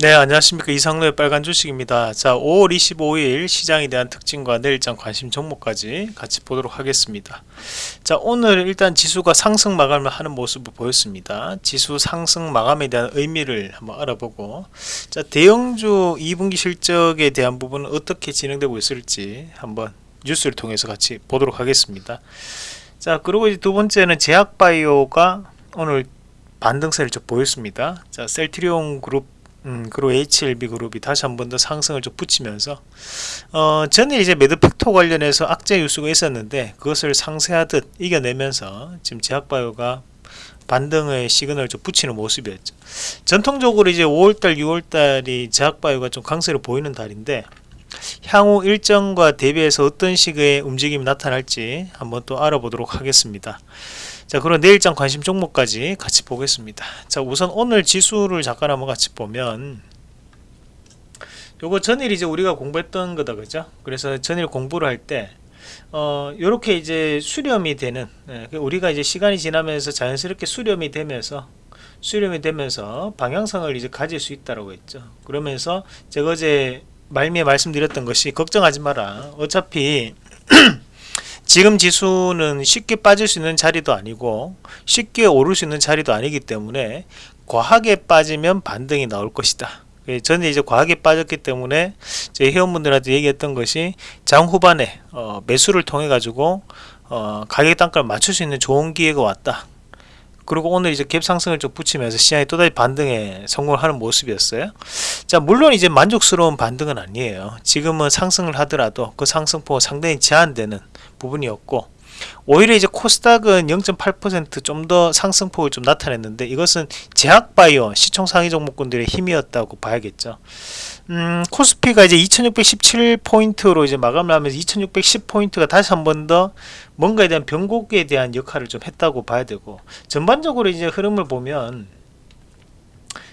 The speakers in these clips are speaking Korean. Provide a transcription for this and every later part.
네 안녕하십니까. 이상로의 빨간 주식입니다. 자 5월 25일 시장에 대한 특징과 내일장 관심 종목까지 같이 보도록 하겠습니다. 자 오늘 일단 지수가 상승 마감을 하는 모습을 보였습니다. 지수 상승 마감에 대한 의미를 한번 알아보고 자 대형주 2분기 실적에 대한 부분은 어떻게 진행되고 있을지 한번 뉴스를 통해서 같이 보도록 하겠습니다. 자 그리고 이제 두 번째는 제약바이오가 오늘 반등세를 좀 보였습니다. 자 셀트리온 그룹 음, 그리고 HLB 그룹이 다시 한 번 더 상승을 좀 붙이면서 어, 전에 이제 매드팩토 관련해서 악재 뉴스가 있었는데 그것을 상쇄하듯 이겨내면서 지금 제약바이오가 반등의 시그널을 좀 붙이는 모습이었죠. 전통적으로 이제 5월달, 6월달이 제약바이오가 좀 강세를 보이는 달인데 향후 일정과 대비해서 어떤 식의 움직임이 나타날지 한번 또 알아보도록 하겠습니다. 자 그럼 내일장 관심 종목까지 같이 보겠습니다. 자 우선 오늘 지수를 잠깐 한번 같이 보면 요거 전일 이제 우리가 공부했던 거다 그죠? 그래서 전일 공부를 할때 어, 요렇게 이제 수렴이 되는 예, 그 우리가 이제 시간이 지나면서 자연스럽게 수렴이 되면서 수렴이 되면서 방향성을 이제 가질 수 있다라고 했죠. 그러면서 제가 어제 말미에 말씀드렸던 것이 걱정하지 마라. 어차피 지금 지수는 쉽게 빠질 수 있는 자리도 아니고 쉽게 오를 수 있는 자리도 아니기 때문에 과하게 빠지면 반등이 나올 것이다. 예, 저는 이제 과하게 빠졌기 때문에 제 회원분들한테 얘기했던 것이 장 후반에 어, 매수를 통해 가지고 어, 가격 단가를 맞출 수 있는 좋은 기회가 왔다. 그리고 오늘 이제 갭 상승을 좀 붙이면서 시장이 또다시 반등에 성공을 하는 모습이었어요. 자 물론 이제 만족스러운 반등은 아니에요. 지금은 상승을 하더라도 그 상승폭 상당히 제한되는 부분이었고 오히려 이제 코스닥은 0.8%좀 더 상승폭을 좀 나타냈는데 이것은 제약바이오 시총 상위 종목군들의 힘이었다고 봐야겠죠. 음, 코스피가 이제 2617포인트로 이제 마감을 하면서 2610포인트가 다시 한 번 더 뭔가에 대한 변곡에 대한 역할을 좀 했다고 봐야 되고 전반적으로 이제 흐름을 보면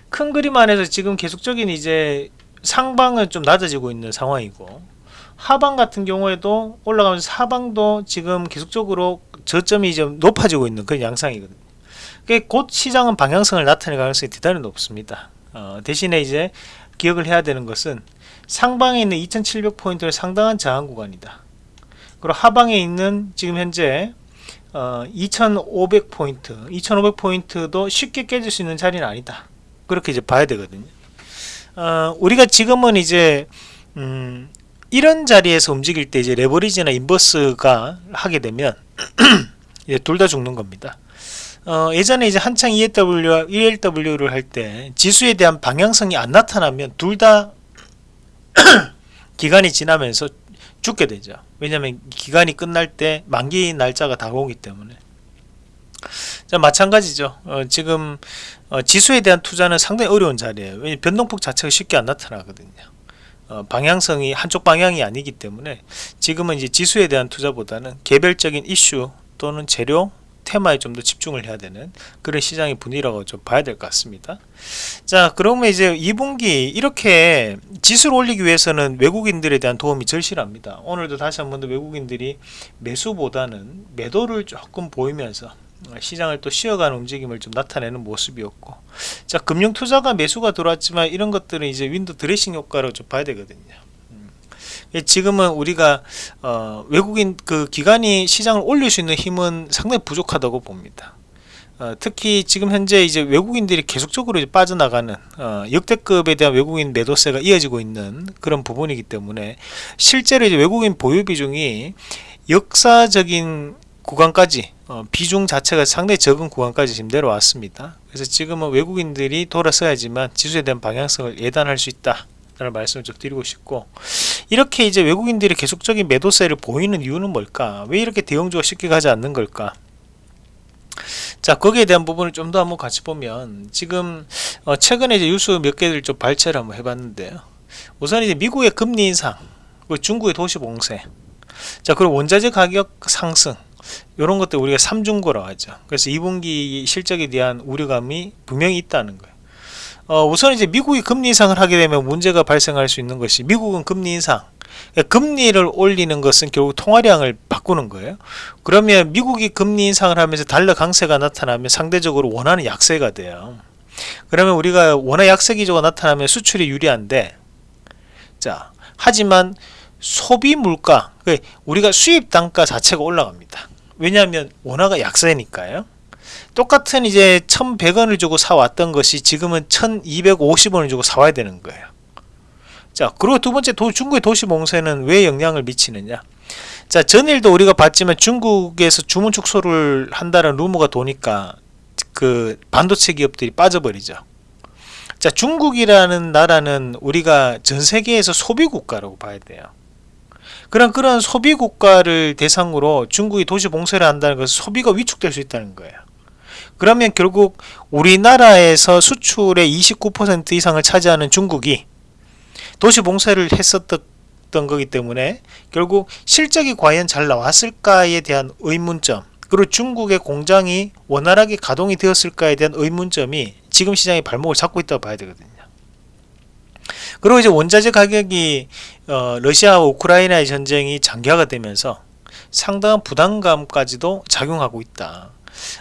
큰 그림 안에서 지금 계속적인 이제 상방은 좀 낮아지고 있는 상황이고 하방 같은 경우에도 올라가면서 하방도 지금 계속적으로 저점이 좀 높아지고 있는 그런 양상이거든요. 곧 시장은 방향성을 나타낼 가능성이 대단히 높습니다. 어, 대신에 이제 기억을 해야 되는 것은 상방에 있는 2700포인트는 상당한 저항 구간이다. 그리고 하방에 있는 지금 현재 어, 2500포인트 2500포인트도 쉽게 깨질 수 있는 자리는 아니다. 그렇게 이제 봐야 되거든요. 어, 우리가 지금은 이제 음, 이런 자리에서 움직일 때 이제 레버리지나 인버스가 하게 되면 둘 다 죽는 겁니다. 어, 예전에 이제 한창 ELW, ELW를 할 때 지수에 대한 방향성이 안 나타나면 둘 다 기간이 지나면서 죽게 되죠. 왜냐하면 기간이 끝날 때 만기 날짜가 다가오기 때문에. 자 마찬가지죠. 어, 지금 어, 지수에 대한 투자는 상당히 어려운 자리예요. 왜냐면 변동폭 자체가 쉽게 안 나타나거든요. 어, 방향성이 한쪽 방향이 아니기 때문에 지금은 이제 지수에 대한 투자보다는 개별적인 이슈 또는 재료 테마에 좀 더 집중을 해야 되는 그런 시장의 분위기라고 좀 봐야 될 것 같습니다. 자 그러면 이제 2분기 이렇게 지수를 올리기 위해서는 외국인들에 대한 도움이 절실합니다. 오늘도 다시 한 번 더 외국인들이 매수보다는 매도를 조금 보이면서 시장을 또 쉬어가는 움직임을 좀 나타내는 모습이었고. 자 금융투자가 매수가 들어왔지만 이런 것들은 이제 윈도 드레싱 효과로 좀 봐야 되거든요. 음. 지금은 우리가 어, 외국인 그 기관이 시장을 올릴 수 있는 힘은 상당히 부족하다고 봅니다. 어, 특히 지금 현재 이제 외국인들이 계속적으로 이제 빠져나가는 어, 역대급에 대한 외국인 매도세가 이어지고 있는 그런 부분이기 때문에 실제로 이제 외국인 보유 비중이 역사적인 구간까지 어, 비중 자체가 상당히 적은 구간까지 지금 내려왔습니다. 그래서 지금은 외국인들이 돌아서야지만 지수에 대한 방향성을 예단할 수 있다. 라는 말씀을 좀 드리고 싶고 이렇게 이제 외국인들이 계속적인 매도세를 보이는 이유는 뭘까? 왜 이렇게 대형주가 쉽게 가지 않는 걸까? 자 거기에 대한 부분을 좀 더 한번 같이 보면 지금 어 최근에 이제 뉴스 몇 개를 좀 발췌를 한번 해봤는데요 우선 이제 미국의 금리 인상 중국의 도시 봉쇄 자 그리고 원자재 가격 상승 이런 것들 우리가 삼중고라고 하죠. 그래서 2분기 실적에 대한 우려감이 분명히 있다는 거예요. 어, 우선 이제 미국이 금리 인상을 하게 되면 문제가 발생할 수 있는 것이 미국은 금리 인상. 그러니까 금리를 올리는 것은 결국 통화량을 바꾸는 거예요. 그러면 미국이 금리 인상을 하면서 달러 강세가 나타나면 상대적으로 원하는 약세가 돼요. 그러면 우리가 원화 약세 기조가 나타나면 수출이 유리한데 자 하지만 소비 물가 그 우리가 수입 단가 자체가 올라갑니다 왜냐하면 원화가 약세니까요. 똑같은 이제 1100원을 주고 사왔던 것이 지금은 1250원을 주고 사와야 되는 거예요. 자 그리고 두 번째 도, 중국의 도시 봉쇄는 왜 영향을 미치느냐? 자 전일도 우리가 봤지만 중국에서 주문 축소를 한다는 루머가 도니까 그 반도체 기업들이 빠져버리죠. 자 중국이라는 나라는 우리가 전 세계에서 소비 국가라고 봐야 돼요 그런 그런 소비 국가를 대상으로 중국이 도시 봉쇄를 한다는 것은 소비가 위축될 수 있다는 거예요. 그러면 결국 우리나라에서 수출의 29% 이상을 차지하는 중국이 도시 봉쇄를 했었던 거기 때문에 결국 실적이 과연 잘 나왔을까에 대한 의문점 그리고 중국의 공장이 원활하게 가동이 되었을까에 대한 의문점이 지금 시장의 발목을 잡고 있다고 봐야 되거든요 그리고 이제 원자재 가격이 어, 러시아와 우크라이나의 전쟁이 장기화가 되면서 상당한 부담감까지도 작용하고 있다.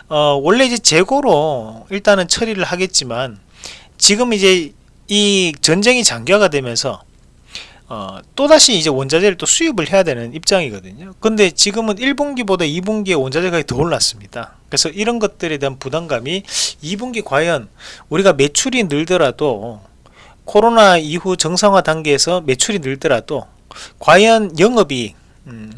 어, 원래 이제 재고로 일단은 처리를 하겠지만 지금 이제 이 전쟁이 장기화가 되면서 어, 또다시 이제 원자재를 또 수입을 해야 되는 입장이거든요. 근데 지금은 1분기보다 2분기에 원자재 가격이 더 올랐습니다. 그래서 이런 것들에 대한 부담감이 2분기 과연 우리가 매출이 늘더라도 코로나 이후 정상화 단계에서 매출이 늘더라도 과연 영업이익 음,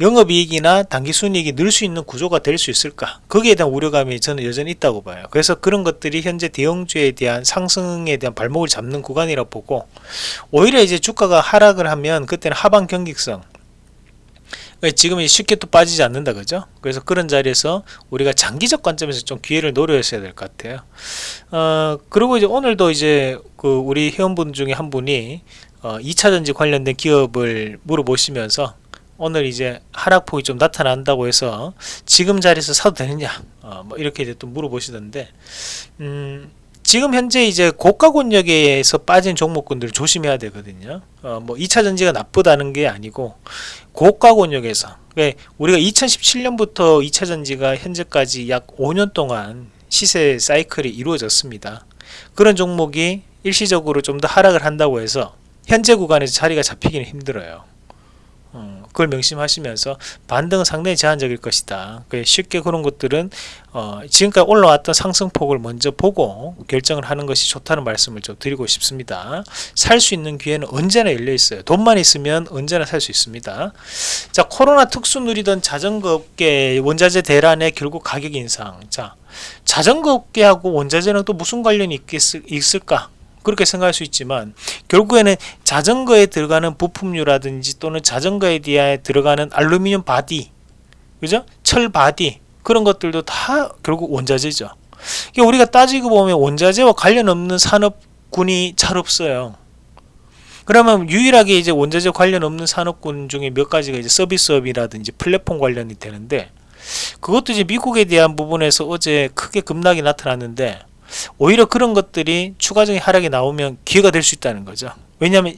영업이익이나 당기순이익이 늘 수 있는 구조가 될 수 있을까? 거기에 대한 우려감이 저는 여전히 있다고 봐요. 그래서 그런 것들이 현재 대형주에 대한 상승에 대한 발목을 잡는 구간이라 고 보고 오히려 이제 주가가 하락을 하면 그때는 하방 경직성 지금 쉽게 또 빠지지 않는다 그죠? 그래서 그런 자리에서 우리가 장기적 관점에서 좀 기회를 노려야 될 것 같아요. 어 그리고 이제 오늘도 이제 그 우리 회원분 중에 한 분이 어 2차전지 관련된 기업을 물어보시면서 오늘 이제 하락폭이 좀 나타난다고 해서 지금 자리에서 사도 되느냐 어, 뭐 이렇게 이제 또 물어보시던데 음, 지금 현재 이제 고가 권역에서 빠진 종목군들 조심해야 되거든요. 어, 뭐 2차 전지가 나쁘다는 게 아니고 고가 권역에서. 우리가 2017년부터 2차 전지가 현재까지 약 5년 동안 시세 사이클이 이루어졌습니다. 그런 종목이 일시적으로 좀 더 하락을 한다고 해서 현재 구간에서 자리가 잡히기는 힘들어요. 어, 그걸 명심하시면서 반등은 상당히 제한적일 것이다. 쉽게 그런 것들은 어, 지금까지 올라왔던 상승폭을 먼저 보고 결정을 하는 것이 좋다는 말씀을 좀 드리고 싶습니다. 살 수 있는 기회는 언제나 열려 있어요. 돈만 있으면 언제나 살 수 있습니다. 자, 코로나 특수 누리던 자전거 업계 원자재 대란에 결국 가격 인상. 자, 자전거 업계하고 원자재는 또 무슨 관련이 있겠, 을까 그렇게 생각할 수 있지만 결국에는 자전거에 들어가는 부품류라든지 또는 자전거에 대해 들어가는 알루미늄 body 그죠? 철 body 그런 것들도 다 결국 원자재죠 우리가 따지고 보면 원자재와 관련 없는 산업군이 잘 없어요 그러면 유일하게 이제 원자재 관련 없는 산업군 중에 몇 가지가 이제 서비스업이라든지 플랫폼 관련이 되는데 그것도 이제 미국에 대한 부분에서 어제 크게 급락이 나타났는데 오히려 그런 것들이 추가적인 하락이 나오면 기회가 될 수 있다는 거죠. 왜냐하면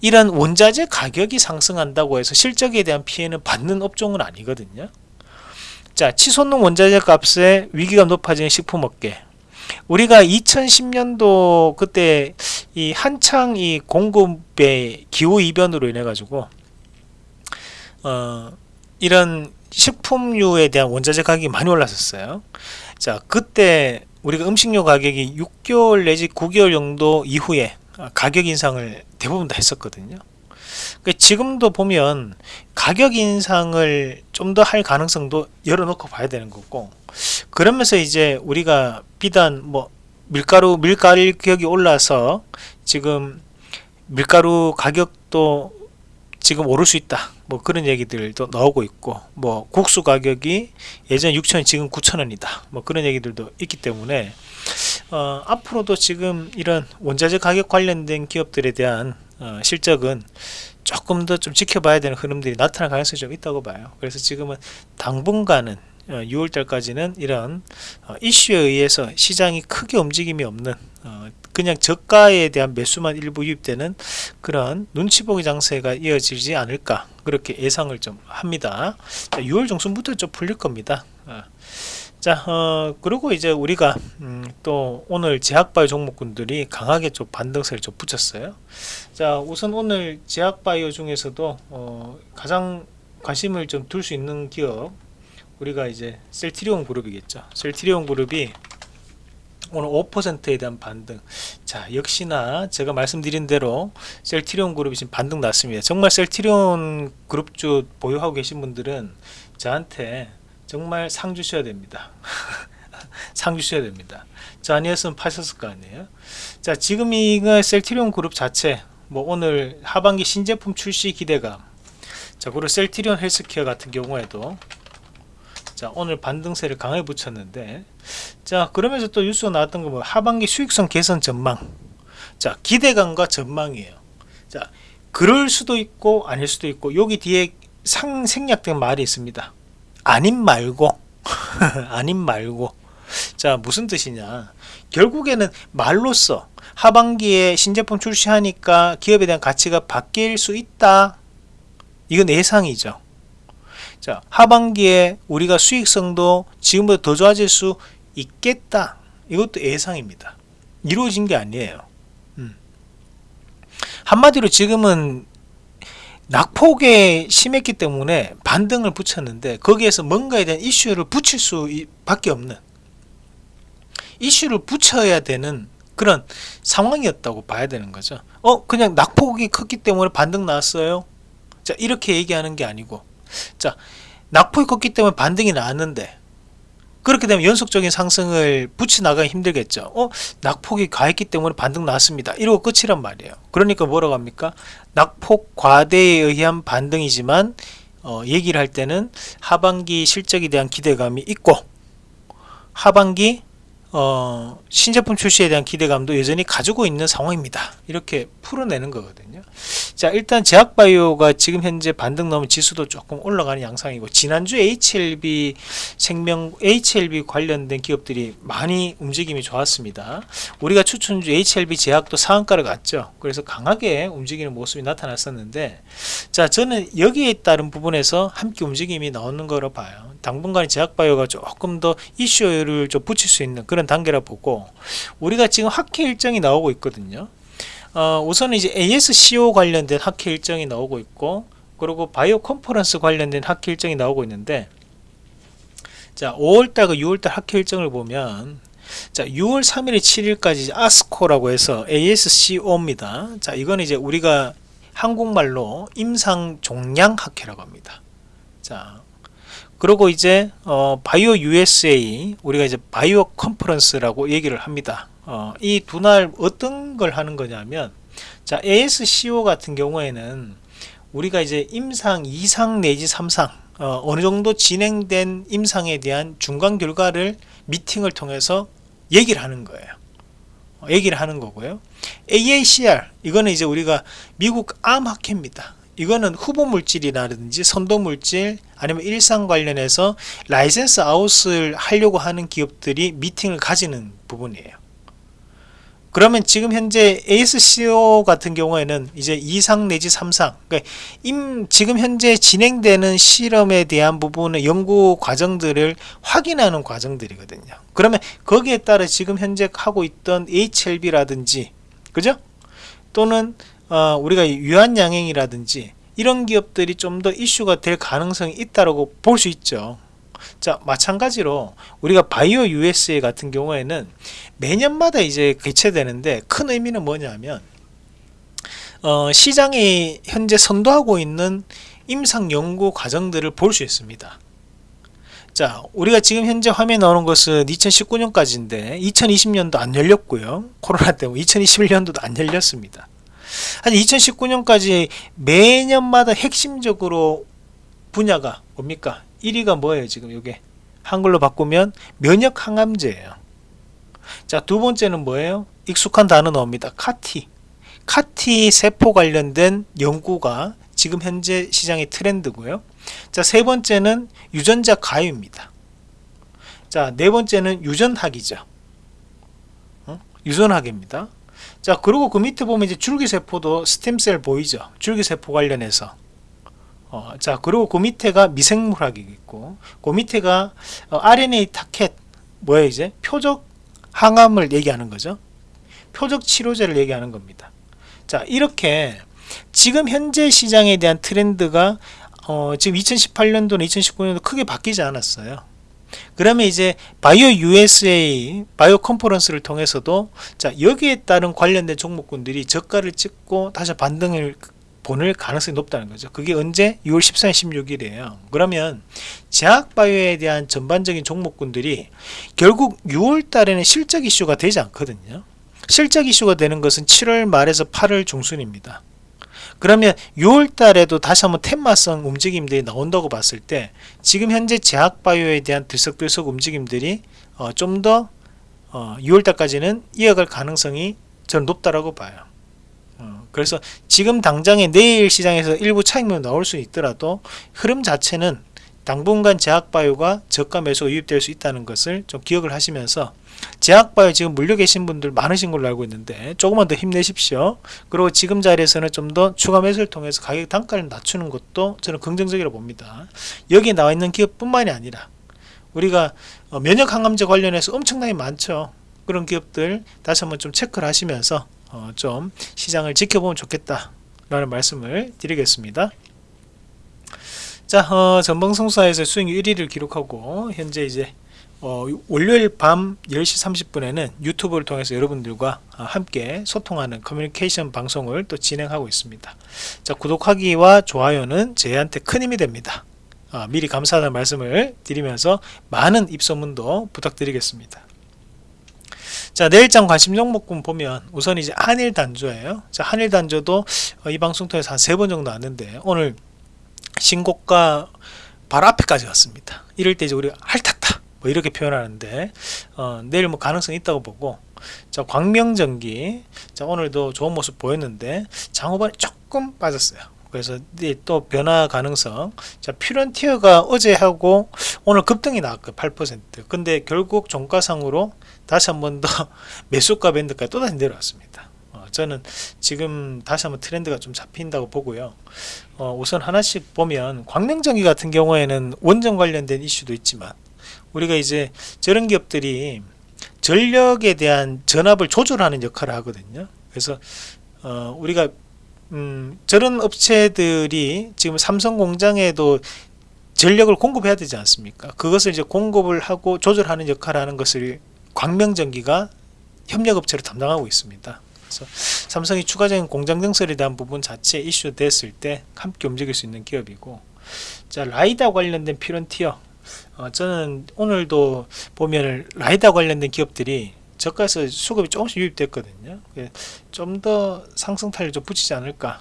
이런 원자재 가격이 상승한다고 해서 실적에 대한 피해는 받는 업종은 아니거든요. 자 치솟는 원자재 값에 위기가 높아지는 식품업계. 우리가 2010년도 그때 이 한창 이 공급의 기후 이변으로 인해 가지고 어 이런 식품류에 대한 원자재 가격이 많이 올랐었어요. 자 그때 우리가 음식료 가격이 6개월 내지 9개월 정도 이후에 가격 인상을 대부분 다 했었거든요. 그러니까 지금도 보면 가격 인상을 좀 더 할 가능성도 열어놓고 봐야 되는 거고 그러면서 이제 우리가 비단 뭐 밀가루 밀가격이 올라서 지금 밀가루 가격도 지금 오를 수 있다. 뭐 그런 얘기들도 나오고 있고 뭐 국수 가격이 예전 6천원 지금 9천원이다. 뭐 그런 얘기들도 있기 때문에 어, 앞으로도 지금 이런 원자재 가격 관련된 기업들에 대한 어, 실적은 조금 더 좀 지켜봐야 되는 흐름들이 나타날 가능성이 좀 있다고 봐요. 그래서 지금은 당분간은 6월달까지는 어, 이런 어, 이슈에 의해서 시장이 크게 움직임이 없는 어, 그냥 저가에 대한 매수만 일부 유입되는 그런 눈치 보기 장세가 이어지지 않을까 그렇게 예상을 좀 합니다 6월 중순부터 좀 풀릴 겁니다 자, 어, 그리고 이제 우리가 음, 또 오늘 제약바이오 종목군들이 강하게 좀 반등세를 좀 붙였어요. 자, 우선 오늘 제약바이오 중에서도 어, 가장 관심을 좀 둘 수 있는 기업 우리가 이제 셀트리온 그룹이겠죠. 셀트리온 그룹이 오늘 5%에 대한 반등. 자, 역시나 제가 말씀드린 대로 셀트리온 그룹이 지금 반등 났습니다. 정말 셀트리온 그룹주 보유하고 계신 분들은 저한테 정말 상 주셔야 됩니다. 상 주셔야 됩니다. 저 아니었으면 파셨을 거 아니에요. 자, 지금 이거 셀트리온 그룹 자체 뭐 오늘 하반기 신제품 출시 기대감. 자, 그리고 셀트리온 헬스케어 같은 경우에도 자 오늘 반등세를 강하게 붙였는데 자 그러면서 또 뉴스가 나왔던 거뭐 하반기 수익성 개선 전망. 자 기대감과 전망이에요. 자 그럴 수도 있고 아닐 수도 있고 여기 뒤에 상 생략된 말이 있습니다. 아님 말고. 아님 말고. 자 무슨 뜻이냐. 결국에는 말로써 하반기에 신제품 출시하니까 기업에 대한 가치가 바뀔 수 있다. 이건 예상이죠 자 하반기에 우리가 수익성도 지금보다 더 좋아질 수 있겠다. 이것도 예상입니다. 이루어진 게 아니에요. 음. 한마디로 지금은 낙폭에 심했기 때문에 반등을 붙였는데 거기에서 뭔가에 대한 이슈를 붙일 수 밖에 없는 이슈를 붙여야 되는 그런 상황이었다고 봐야 되는 거죠. 어 그냥 낙폭이 컸기 때문에 반등 나왔어요? 자 이렇게 얘기하는 게 아니고 자 낙폭이 컸기 때문에 반등이 나왔는데 그렇게 되면 연속적인 상승을 붙여 나가기 힘들겠죠. 어? 낙폭이 과했기 때문에 반등 나왔습니다. 이러고 끝이란 말이에요. 그러니까 뭐라고 합니까? 낙폭 과대에 의한 반등이지만 어, 얘기를 할 때는 하반기 실적에 대한 기대감이 있고 하반기 어, 신제품 출시에 대한 기대감도 여전히 가지고 있는 상황입니다. 이렇게 풀어내는 거거든요. 자, 일단 제약바이오가 지금 현재 반등 넘은 지수도 조금 올라가는 양상이고 지난주 HLB 생명 HLB 관련된 기업들이 많이 움직임이 좋았습니다. 우리가 추천주 HLB 제약도 상한가를 갔죠. 그래서 강하게 움직이는 모습이 나타났었는데 자, 저는 여기에 따른 부분에서 함께 움직임이 나오는 거로 봐요. 당분간 제약바이오가 조금 더 이슈를 좀 붙일 수 있는 그런 단계라 보고 우리가 지금 학회 일정이 나오고 있거든요. 어, 우선 이제 ASCO 관련된 학회 일정이 나오고 있고 그리고 바이오 컨퍼런스 관련된 학회 일정이 나오고 있는데 자 5월달과 6월달 학회 일정을 보면 자 6월 3일 7일까지 아스코라고 해서 ASCO입니다. 자 이건 이제 우리가 한국말로 임상 종양 학회라고 합니다. 자 그리고 이제 어, 바이오 USA 우리가 이제 바이오 컨퍼런스라고 얘기를 합니다. 어, 이 두 날 어떤 걸 하는 거냐면 자 ASCO 같은 경우에는 우리가 이제 임상 2상 내지 3상 어, 어느 정도 진행된 임상에 대한 중간 결과를 미팅을 통해서 얘기를 하는 거예요. 어, 얘기를 하는 거고요. AACR 이거는 이제 우리가 미국 암학회입니다. 이거는 후보 물질이라든지 선도 물질 아니면 1상 관련해서 license out을 하려고 하는 기업들이 미팅을 가지는 부분이에요. 그러면 지금 현재 ASCO 같은 경우에는 이제 2상 내지 3상 그러니까 임, 지금 현재 진행되는 실험에 대한 부분의 연구 과정들을 확인하는 과정들이거든요. 그러면 거기에 따라 지금 현재 하고 있던 HLB라든지 그죠? 또는 어, 우리가 유한양행이라든지 이런 기업들이 좀 더 이슈가 될 가능성이 있다고 볼 수 있죠. 자 마찬가지로 우리가 바이오 USA 같은 경우에는 매년마다 이제 개최되는데 큰 의미는 뭐냐면 어, 시장이 현재 선도하고 있는 임상 연구 과정들을 볼 수 있습니다. 자 우리가 지금 현재 화면에 나오는 것은 2019년까지인데 2020년도 안 열렸고요 코로나 때문에 2021년도도 안 열렸습니다 한 2019년까지 매년마다 핵심적으로 분야가 뭡니까? 1위가 뭐예요 지금 이게? 한글로 바꾸면 면역 항암제예요. 자 두 번째는 뭐예요? 익숙한 단어 나옵니다. 카티. 카티 세포 관련된 연구가 지금 현재 시장의 트렌드고요. 자 세 번째는 유전자 가위입니다. 자 네 번째는 유전학이죠. 어? 유전학입니다 자 그리고 그 밑에 보면 이제 줄기세포도 스템셀 보이죠? 줄기세포 관련해서. 어, 자 그리고 그 밑에가 미생물학이겠고 그 밑에가 어, RNA 타켓 뭐야 이제? 표적 항암을 얘기하는 거죠? 표적 치료제를 얘기하는 겁니다. 자 이렇게 지금 현재 시장에 대한 트렌드가 어, 지금 2018년도나 2019년도 크게 바뀌지 않았어요 그러면 이제 바이오 USA 바이오 컨퍼런스를 통해서도 자 여기에 따른 관련된 종목군들이 저가를 찍고 다시 반등을 보낼 가능성이 높다는 거죠. 그게 언제? 6월 14일, 16일이에요. 그러면 제약바이오에 대한 전반적인 종목군들이 결국 6월 달에는 실적 이슈가 되지 않거든요. 실적 이슈가 되는 것은 7월 말에서 8월 중순입니다. 그러면 6월 달에도 다시 한번 테마성 움직임들이 나온다고 봤을 때 지금 현재 제약바이오에 대한 들썩들썩 움직임들이 어, 좀더 어, 6월 달까지는 이어갈 가능성이 저는 높다라고 봐요. 어, 그래서 지금 당장에 내일 시장에서 일부 차익률 나올 수 있더라도 흐름 자체는 당분간 제약바이오가 저가 매수 유입될 수 있다는 것을 좀 기억을 하시면서 제약바이오 지금 물려 계신 분들 많으신 걸로 알고 있는데 조금만 더 힘내십시오. 그리고 지금 자리에서는 좀 더 추가 매수를 통해서 가격 단가를 낮추는 것도 저는 긍정적이라고 봅니다. 여기에 나와 있는 기업 뿐만이 아니라 우리가 어, 면역 항암제 관련해서 엄청나게 많죠. 그런 기업들 다시 한번 좀 체크를 하시면서 어, 좀 시장을 지켜보면 좋겠다 라는 말씀을 드리겠습니다 자 어, 전방송사에서 수익 1위를 기록하고 현재 이제 어, 월요일 밤 10시 30분에는 유튜브를 통해서 여러분들과 어, 함께 소통하는 커뮤니케이션 방송을 또 진행하고 있습니다. 자, 구독하기와 좋아요는 저희한테 큰 힘이 됩니다. 어, 미리 감사하다는 말씀을 드리면서 많은 입소문도 부탁드리겠습니다. 자 내일장 관심 종목군 보면 우선 이제 한일 단조예요. 자 한일 단조도 어, 이 방송 통해서 한 세 번 정도 왔는데 오늘 신고가 바로 앞에까지 왔습니다. 이럴 때 이제 우리가 핥았다. 뭐 이렇게 표현하는데 어, 내일 뭐 가능성이 있다고 보고 자 광명전기 자 오늘도 좋은 모습 보였는데 장후반에 조금 빠졌어요 그래서 또 변화 가능성 자 퓨런티어가 어제하고 오늘 급등이 나왔고 8% 근데 결국 종가상으로 다시 한 번 더 매수가 밴드까지 또다시 내려왔습니다 어, 저는 지금 다시 한번 트렌드가 좀 잡힌다고 보고요 어, 우선 하나씩 보면 광명전기 같은 경우에는 원전 관련된 이슈도 있지만 우리가 이제 저런 기업들이 전력에 대한 전압을 조절하는 역할을 하거든요. 그래서 어, 우리가 음, 저런 업체들이 지금 삼성 공장에도 전력을 공급해야 되지 않습니까? 그것을 이제 공급을 하고 조절하는 역할을 하는 것을 광명전기가 협력업체로 담당하고 있습니다. 그래서 삼성이 추가적인 공장 증설에 대한 부분 자체 이슈 됐을 때 함께 움직일 수 있는 기업이고 자 라이다 관련된 피런티어 어, 저는 오늘도 보면 라이다 관련된 기업들이 저가에서 수급이 조금씩 유입됐거든요. 좀 더 상승 탄력 좀 붙이지 않을까.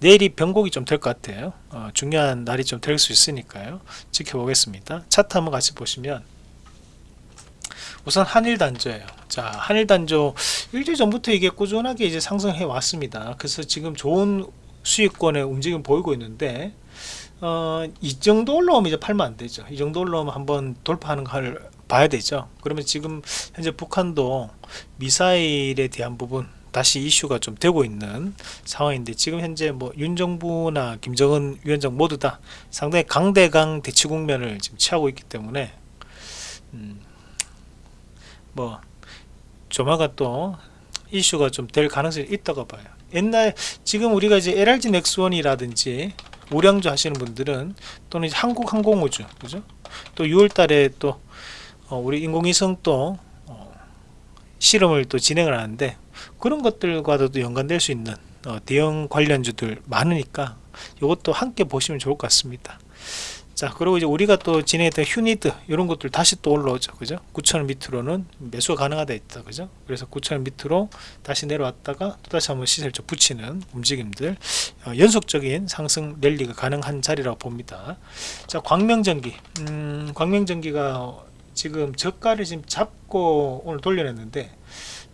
내일이 변곡이 좀 될 것 같아요. 어, 중요한 날이 좀 될 수 있으니까요. 지켜보겠습니다. 차트 한번 같이 보시면 우선 한일단조예요 자 한일단조 일주일 전부터 이게 꾸준하게 이제 상승해 왔습니다 그래서 지금 좋은 수익권의 움직임 보이고 있는데 어, 이 정도 올라오면 이제 팔면 안 되죠. 이 정도 올라오면 한번 돌파하는 걸 봐야 되죠. 그러면 지금 현재 북한도 미사일에 대한 부분 다시 이슈가 좀 되고 있는 상황인데 지금 현재 뭐 윤정부나 김정은 위원장 모두 다 상당히 강대강 대치 국면을 지금 취하고 있기 때문에 음, 뭐 조만간 또 이슈가 좀 될 가능성이 있다고 봐요. 옛날 지금 우리가 이제 LRG 넥스원이라든지 우량주 하시는 분들은 또는 한국항공우주 그죠? 또 6월달에 또 어, 우리 인공위성 또 어, 실험을 또 진행을 하는데 그런 것들과도 연관될 수 있는 어, 대형 관련주들 많으니까 이것도 함께 보시면 좋을 것 같습니다. 자 그리고 이제 우리가 또 진행했던 휴니드 이런 것들 다시 또 올라오죠. 그죠? 9천원 밑으로는 매수가 가능하다 있다. 그죠? 그래서 9천원 밑으로 다시 내려왔다가 또 다시 한번 시세를 좀 붙이는 움직임들 어, 연속적인 상승 랠리가 가능한 자리라고 봅니다. 자 광명전기. 음, 광명전기가 지금 저가를 지금 잡고 오늘 돌려냈는데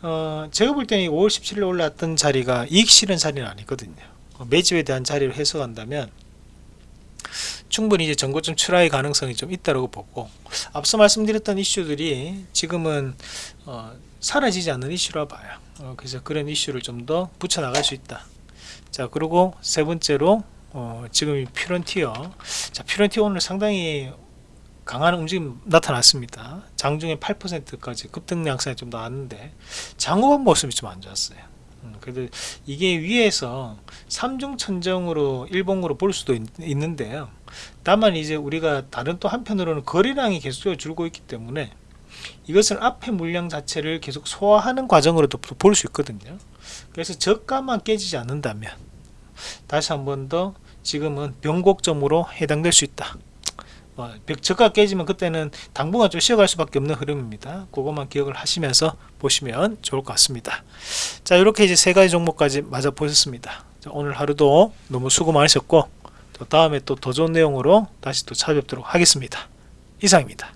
어, 제가 볼 때는 5월 17일 올랐던 자리가 이익 실현 자리는 아니거든요. 어, 매집에 대한 자리를 해석한다면 충분히 이제 전고점 출하의 가능성이 좀 있다고 보고 앞서 말씀드렸던 이슈들이 지금은 어, 사라지지 않는 이슈라 봐요. 어, 그래서 그런 이슈를 좀 더 붙여 나갈 수 있다. 자 그리고 세 번째로 어, 지금 퓨런티어. 자 퓨런티어 오늘 상당히 강한 움직임 나타났습니다. 장중에 8%까지 급등 양상이 좀 나왔는데 장후반 모습이 좀 안 좋았어요 음, 그래도 이게 위에서 삼중천정으로 일봉으로 볼 수도 있, 는데요. 다만 이제 우리가 다른 또 한편으로는 거래량이 계속적으로 줄고 있기 때문에 이것은 앞에 물량 자체를 계속 소화하는 과정으로도 볼 수 있거든요. 그래서 저가만 깨지지 않는다면 다시 한 번 더 지금은 변곡점으로 해당될 수 있다 어, 벽- 저가 깨지면 그때는 당분간 좀 쉬어갈 수밖에 없는 흐름입니다. 그것만 기억을 하시면서 보시면 좋을 것 같습니다. 자 이렇게 이제 세 가지 종목까지 맞아 보셨습니다. 자, 오늘 하루도 너무 수고 많으셨고 또 다음에 또 더 좋은 내용으로 다시 또 찾아뵙도록 하겠습니다. 이상입니다